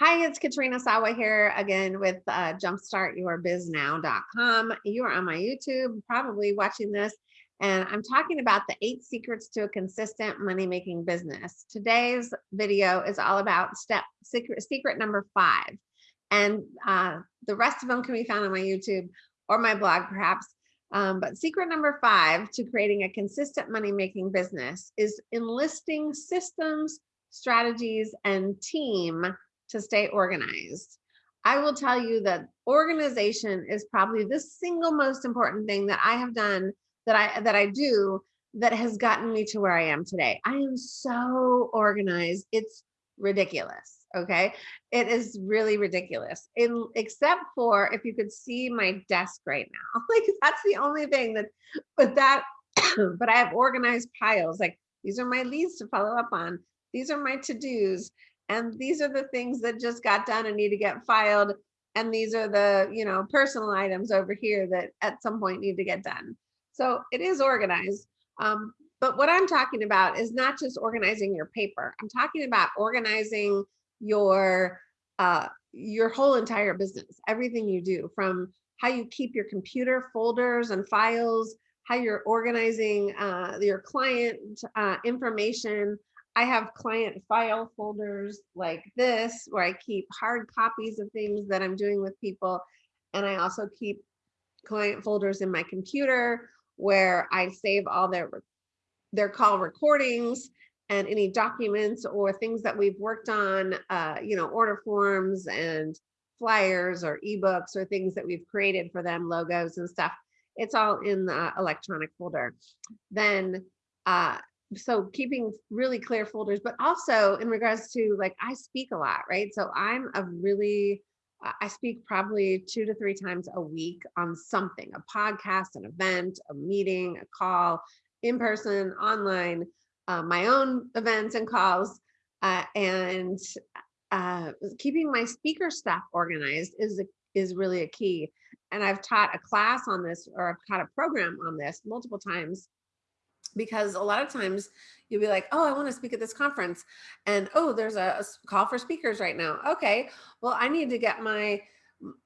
Hi, it's Katrina Sawa here again with uh, jumpstartyourbiznow.com. You are on my YouTube, probably watching this, and I'm talking about the eight secrets to a consistent money-making business. Today's video is all about step secret, secret number five. And uh, the rest of them can be found on my YouTube or my blog, perhaps. Um, but secret number five to creating a consistent money-making business is enlisting systems, strategies, and team to stay organized. I will tell you that organization is probably the single most important thing that I have done that I that I do that has gotten me to where I am today. I am so organized. It's ridiculous. Okay. It is really ridiculous. In except for if you could see my desk right now. Like that's the only thing that but that but I have organized piles. Like these are my leads to follow up on. These are my to-dos and these are the things that just got done and need to get filed and these are the you know personal items over here that at some point need to get done. So it is organized um, but what i'm talking about is not just organizing your paper. I'm talking about organizing your uh, your whole entire business everything you do from how you keep your computer folders and files how you're organizing uh, your client uh, information I have client file folders like this where I keep hard copies of things that I'm doing with people. And I also keep client folders in my computer where I save all their their call recordings and any documents or things that we've worked on, uh, you know, order forms and flyers or ebooks or things that we've created for them, logos and stuff. It's all in the electronic folder. Then uh, so keeping really clear folders, but also in regards to like, I speak a lot, right? So I'm a really, I speak probably two to three times a week on something, a podcast, an event, a meeting, a call, in person, online, uh, my own events and calls. Uh, and uh, keeping my speaker stuff organized is, a, is really a key. And I've taught a class on this or I've taught a program on this multiple times because a lot of times you'll be like, oh, I want to speak at this conference. And oh, there's a, a, call for speakers right now. Okay, well, I need to get my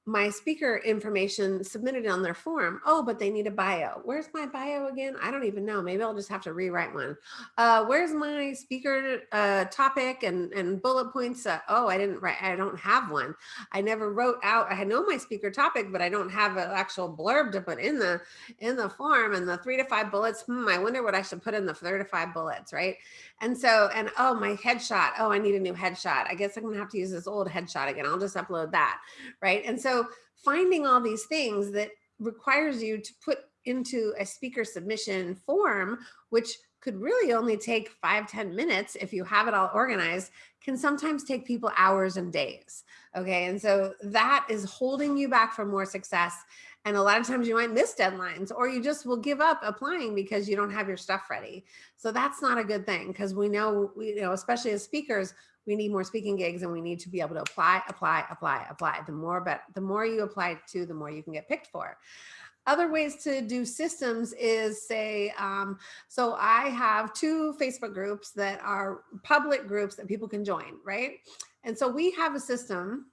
my speaker information submitted on their form. Oh, but they need a bio. Where's my bio again? I don't even know. Maybe I'll just have to rewrite one. Uh, where's my speaker uh, topic and, and bullet points? Uh, oh, I didn't write, I don't have one. I never wrote out, I know my speaker topic, but I don't have an actual blurb to put in the, in the form and the three to five bullets. Hmm, I wonder what I should put in the three to five bullets, right? And so, and oh, my headshot. Oh, I need a new headshot. I guess I'm gonna have to use this old headshot again. I'll just upload that, right? And so finding all these things that requires you to put into a speaker submission form, which could really only take five ten minutes if you have it all organized, can sometimes take people hours and days. Okay. And so that is holding you back from more success. And a lot of times you might miss deadlines or you just will give up applying because you don't have your stuff ready. So that's not a good thing because we know, we, you know, especially as speakers, we need more speaking gigs and we need to be able to apply, apply, apply, apply. The more, but the more you apply to, the more you can get picked for. Other ways to do systems is say, um, so I have two Facebook groups that are public groups that people can join, right? And so we have a system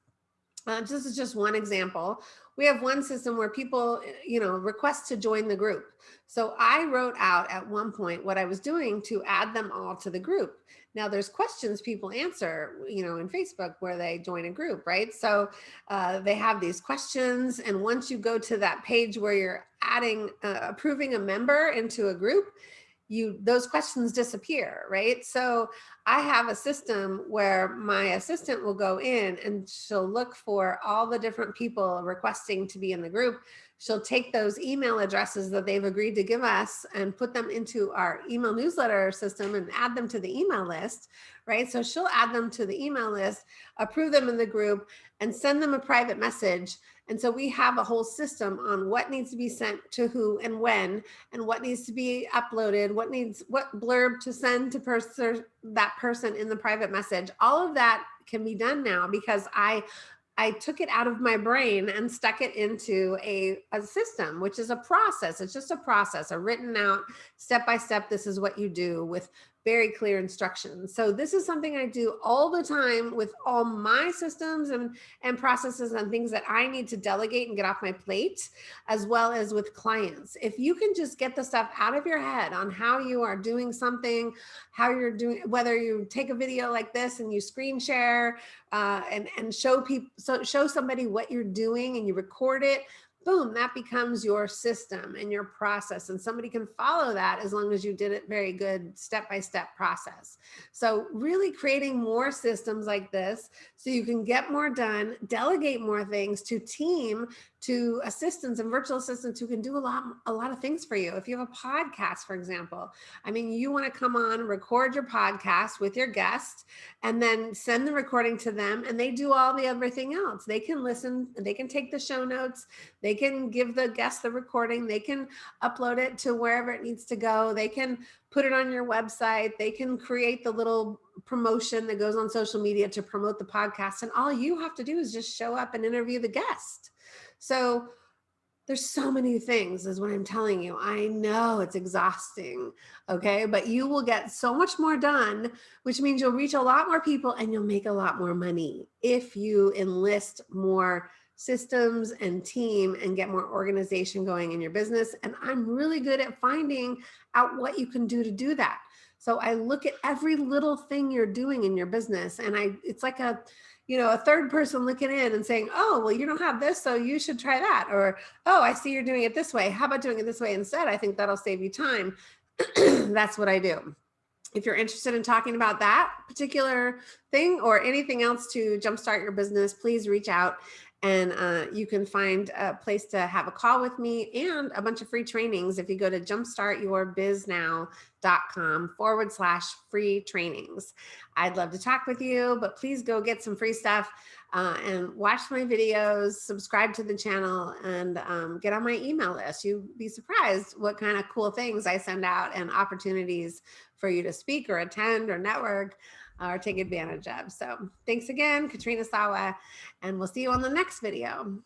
uh, this is just one example. We have one system where people, you know, request to join the group. So I wrote out at one point what I was doing to add them all to the group. Now there's questions people answer, you know, in Facebook where they join a group, right? So uh, they have these questions. And once you go to that page where you're adding, uh, approving a member into a group, you those questions disappear, right? So I have a system where my assistant will go in and she'll look for all the different people requesting to be in the group. She'll take those email addresses that they've agreed to give us and put them into our email newsletter system and add them to the email list, right? So she'll add them to the email list, approve them in the group and send them a private message and so we have a whole system on what needs to be sent to who and when, and what needs to be uploaded, what needs, what blurb to send to person, that person in the private message. All of that can be done now because I I took it out of my brain and stuck it into a, a system, which is a process. It's just a process, a written out step by step. This is what you do with very clear instructions. So this is something I do all the time with all my systems and, and processes and things that I need to delegate and get off my plate, as well as with clients. If you can just get the stuff out of your head on how you are doing something, how you're doing, whether you take a video like this and you screen share uh, and, and show people, so show somebody what you're doing and you record it, boom, that becomes your system and your process. And somebody can follow that as long as you did it very good step-by-step -step process. So really creating more systems like this so you can get more done, delegate more things to team to assistants and virtual assistants who can do a lot, a lot of things for you. If you have a podcast, for example, I mean, you want to come on, record your podcast with your guest, and then send the recording to them, and they do all the everything else. They can listen, they can take the show notes, they can give the guest the recording, they can upload it to wherever it needs to go, they can put it on your website, they can create the little promotion that goes on social media to promote the podcast, and all you have to do is just show up and interview the guest. So there's so many things is what I'm telling you. I know it's exhausting, okay? But you will get so much more done, which means you'll reach a lot more people and you'll make a lot more money if you enlist more systems and team and get more organization going in your business. And I'm really good at finding out what you can do to do that. So I look at every little thing you're doing in your business and I, it's like a, you know, a third person looking in and saying, oh, well, you don't have this, so you should try that. Or, oh, I see you're doing it this way. How about doing it this way instead? I think that'll save you time. That's what I do. If you're interested in talking about that particular thing or anything else to jumpstart your business, please reach out and uh, you can find a place to have a call with me and a bunch of free trainings if you go to jumpstartyourbiznow.com forward slash free trainings. I'd love to talk with you, but please go get some free stuff uh, and watch my videos, subscribe to the channel, and um, get on my email list. You'd be surprised what kind of cool things I send out and opportunities for you to speak or attend or network or take advantage of. So thanks again, Katrina Sawa, and we'll see you on the next video.